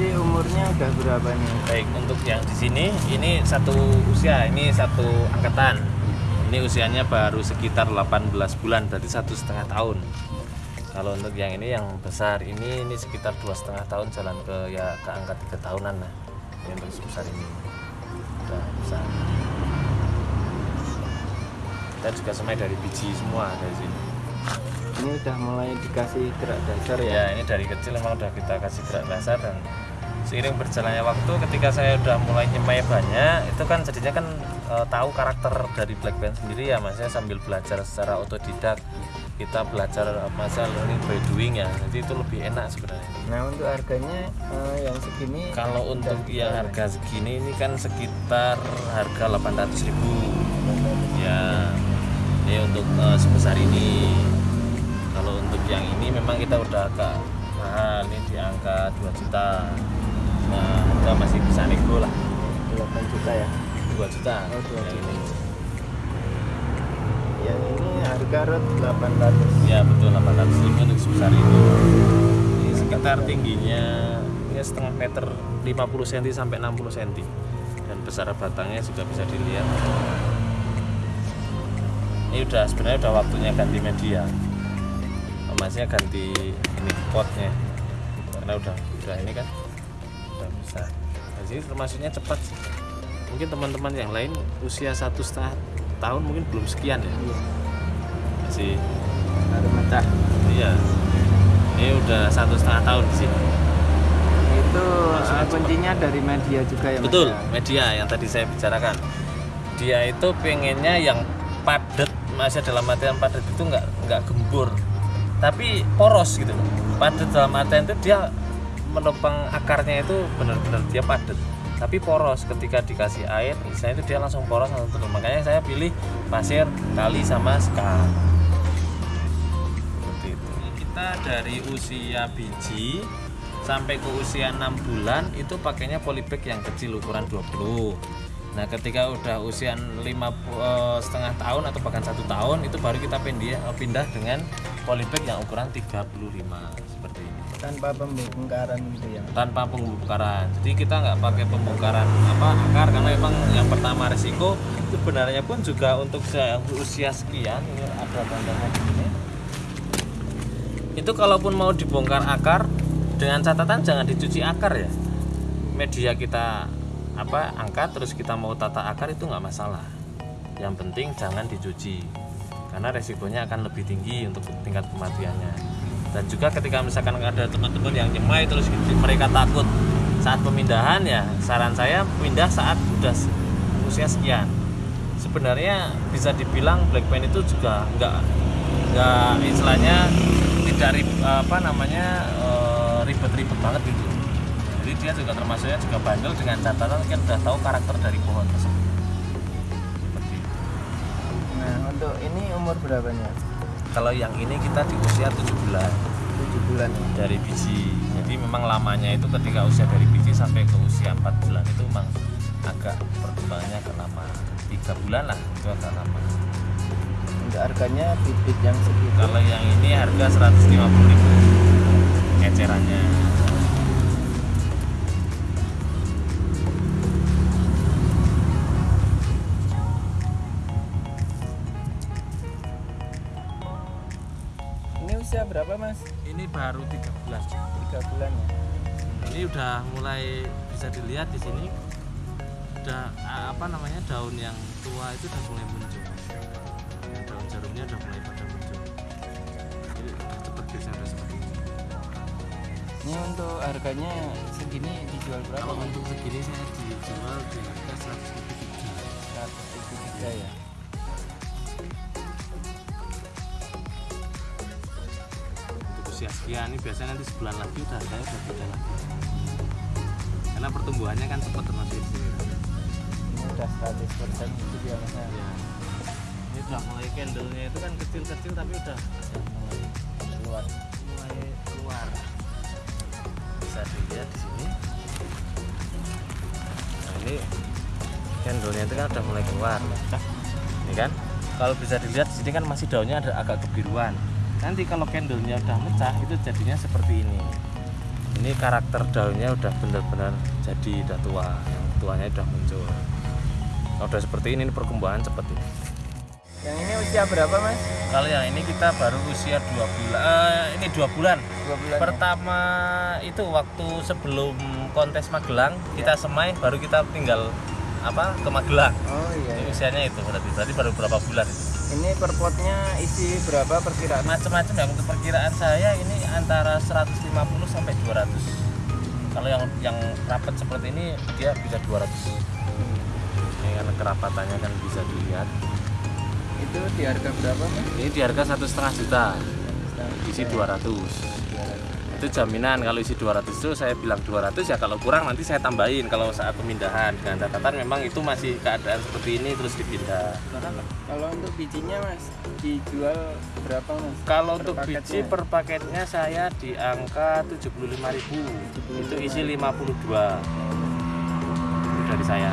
Berarti umurnya udah berapa nih? Baik, untuk yang di sini ini satu usia, ini satu angkatan. Ini usianya baru sekitar 18 bulan, berarti satu setengah tahun. Kalau untuk yang ini yang besar ini ini sekitar dua setengah tahun jalan ke ya ke angka tiga tahunan lah. Yang untuk sebesar ini udah besar. Kita juga semai dari biji semua dari sini. Ini udah mulai dikasih gerak dasar ya? Ya ini dari kecil memang udah kita kasih gerak dasar dan seiring berjalannya waktu ketika saya udah mulai nyemai banyak itu kan jadinya kan e, tahu karakter dari Black Band sendiri ya mas saya sambil belajar secara otodidak kita belajar masa learning by doing ya jadi itu lebih enak sebenarnya. Nah untuk harganya eh, yang segini? Kalau untuk yang harga segini ini kan sekitar harga 800.000 ya ini untuk eh, sebesar ini. Kalau untuk yang ini memang kita udah agak mahal ini di angka 2 juta nah kita masih bisa nego lah. 8 juta ya? 2 juta. Oh, 2 yang ini Yang ini harga rot 800 ya betul 800 ribu untuk sebesar ini ini sekitar tingginya ini setengah meter 50 cm sampai 60 cm dan besar batangnya juga bisa dilihat. Ini udah sebenarnya udah waktunya ganti media. Masnya ganti ini potnya. Karena udah udah ini kan udah bisa jadi termasuknya cepat sih mungkin teman-teman yang lain usia satu setengah tahun mungkin belum sekian ya masih Baru mecah Iya. Ini udah satu setengah tahun di sini. Itu Maksudnya eh, kuncinya dari media juga ya? Betul, ya? media yang tadi saya bicarakan. Dia itu pengennya yang padat, masih dalam artian padat itu nggak nggak gembur, tapi poros gitu. Padat dalam artian itu dia menopang akarnya itu benar-benar dia padat, tapi poros ketika dikasih air, misalnya itu dia langsung poros langsung turun. Makanya saya pilih pasir, kali sama sekar. seperti itu kita dari usia biji sampai ke usia 6 bulan itu pakainya polybag yang kecil ukuran 20 nah ketika udah usia 5 eh, setengah tahun atau bahkan satu tahun itu baru kita pindah, pindah dengan polybag yang ukuran 35 seperti ini Tanpa pembongkaran gitu ya? Tanpa pembongkaran. Jadi kita nggak pakai pembongkaran apa akar karena memang yang pertama resiko sebenarnya pun juga untuk usia sekian ini ada tandanya di sini itu kalaupun mau dibongkar akar dengan catatan jangan dicuci akar ya. Media kita apa angkat terus kita mau tata akar itu nggak masalah. Yang penting jangan dicuci karena resikonya akan lebih tinggi untuk tingkat kematiannya dan juga ketika misalkan ada teman-teman yang nyemai terus mereka takut saat pemindahan ya saran saya pindah saat udah se- usia sekian sebenarnya bisa dibilang black pen itu juga nggak nggak istilahnya tidak rib- apa namanya eh, ribet-ribet banget gitu jadi dia juga termasuknya juga bandel dengan catatan kan udah tahu karakter dari pohon tersebut. Nah untuk ini umur berapanya? Kalau yang ini kita di usia 7 bulan. 7 bulan. Dari biji. Jadi memang lamanya itu ketika usia dari biji sampai ke usia 4 bulan itu memang agak perkembangannya agak lama. Tiga bulan lah itu agak lama. Untuk harganya bibit yang segitu? Kalau yang ini harga 150.000 ecerannya berapa mas? ini baru 3 bulan. 3 bulan ya? ini udah mulai bisa dilihat di sini. Udah ah, apa namanya daun yang tua itu udah mulai muncul. Yang daun jarumnya udah mulai pada muncul. Jadi udah cepet geser udah seperti ini Ini untuk harganya segini dijual berapa kalau untuk segini saya dijual di harga 100 103 ya? Usia sekian ini biasanya nanti sebulan lagi udah harganya udah beda lagi. Karena pertumbuhannya kan cepat termasuk di sini Ini udah 100% gitu dia mas. Ya? ya ini udah mulai candlenya itu kan kecil-kecil tapi udah Mulai keluar. mulai keluar. Bisa dilihat di sini. Nah ini candlenya itu kan udah mulai keluar. Ini kan? Kalau bisa dilihat di sini kan masih daunnya ada agak kebiruan nanti kalau candlenya udah mecah itu jadinya seperti ini ini karakter daunnya udah benar-benar jadi udah tua yang tuanya udah muncul kalau udah seperti ini ini perkembangan cepet ini Yang ini usia berapa mas? kalau yang ini kita baru usia dua bulan eh, ini dua bulan Dua bulan. ya? pertama itu waktu sebelum kontes Magelang kita semai baru kita tinggal apa ke Magelang Oh iya. Ini iya. usianya itu berarti berarti baru berapa bulan itu Ini per potnya isi berapa perkiraan? macam-macam ya untuk perkiraan saya ini antara 150 sampai 200 kalau yang yang rapat seperti ini dia bisa 200 ini karena kerapatannya kan bisa dilihat. Itu di harga berapa mas? ini di harga satu setengah juta. Isi 200 itu jaminan kalau isi 200 itu saya bilang 200 ya kalau kurang nanti saya tambahin kalau saat pemindahan dengan catatan memang itu masih keadaan seperti ini terus dipindah Kalau untuk bijinya mas dijual berapa mas? Kalau untuk paketnya? biji per paketnya saya di angka 75.000. Itu isi 52. Itu dari saya.